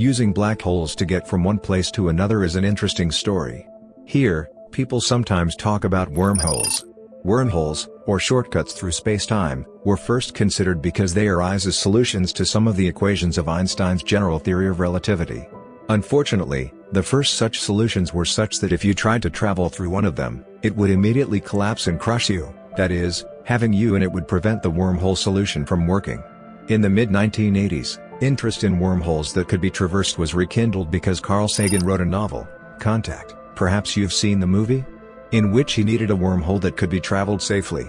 Using black holes to get from one place to another is an interesting story. Here, people sometimes talk about wormholes. Wormholes, or shortcuts through space-time, were first considered because they arise as solutions to some of the equations of Einstein's general theory of relativity. Unfortunately, the first such solutions were such that if you tried to travel through one of them, it would immediately collapse and crush you, that is, having you in it would prevent the wormhole solution from working. In the mid-1980s, interest in wormholes that could be traversed was rekindled because Carl Sagan wrote a novel, Contact, perhaps you've seen the movie? In which he needed a wormhole that could be traveled safely.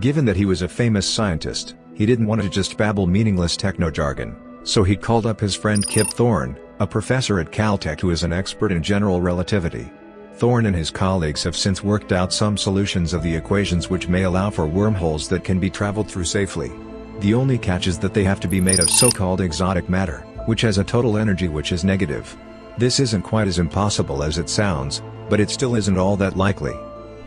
Given that he was a famous scientist, he didn't want to just babble meaningless techno-jargon, so he called up his friend Kip Thorne, a professor at Caltech who is an expert in general relativity. Thorne and his colleagues have since worked out some solutions of the equations which may allow for wormholes that can be traveled through safely. The only catch is that they have to be made of so-called exotic matter, which has a total energy which is negative. This isn't quite as impossible as it sounds, but it still isn't all that likely.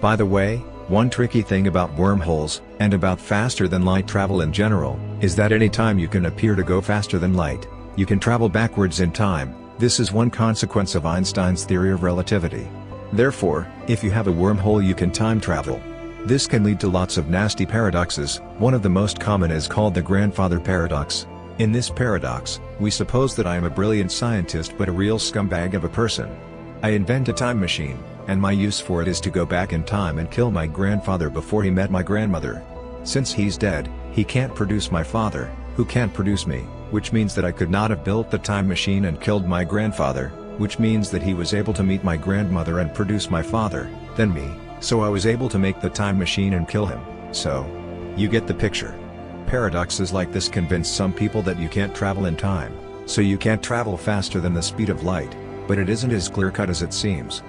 By the way, one tricky thing about wormholes, and about faster than light travel in general, is that any time you can appear to go faster than light, you can travel backwards in time, this is one consequence of Einstein's theory of relativity. Therefore, if you have a wormhole you can time travel. This can lead to lots of nasty paradoxes, one of the most common is called the grandfather paradox. In this paradox, we suppose that I am a brilliant scientist but a real scumbag of a person. I invent a time machine, and my use for it is to go back in time and kill my grandfather before he met my grandmother. Since he's dead, he can't produce my father, who can't produce me, which means that I could not have built the time machine and killed my grandfather, which means that he was able to meet my grandmother and produce my father, then me, so I was able to make the time machine and kill him, so. You get the picture. Paradoxes like this convince some people that you can't travel in time, so you can't travel faster than the speed of light, but it isn't as clear-cut as it seems.